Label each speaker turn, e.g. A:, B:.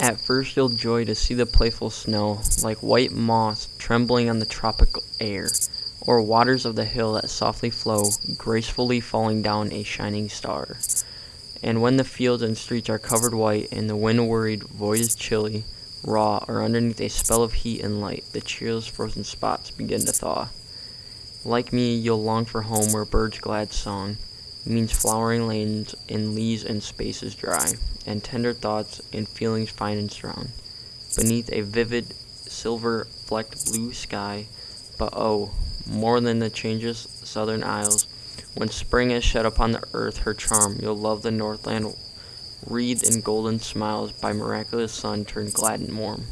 A: At first you'll joy to see the playful snow, like white moss trembling on the tropical air, or waters of the hill that softly flow, gracefully falling down a shining star. And when the fields and streets are covered white, and the wind-worried void is chilly, raw, or underneath a spell of heat and light, the cheerless frozen spots begin to thaw. Like me, you'll long for home where birds' glad song means flowering lanes and leaves and spaces dry, and tender thoughts and feelings fine and strong, beneath a vivid silver-flecked blue sky. But oh, more than the changeless southern isles, when spring has shed upon the earth her charm, you'll love the northland wreathed in golden smiles by miraculous sun turned glad and warm.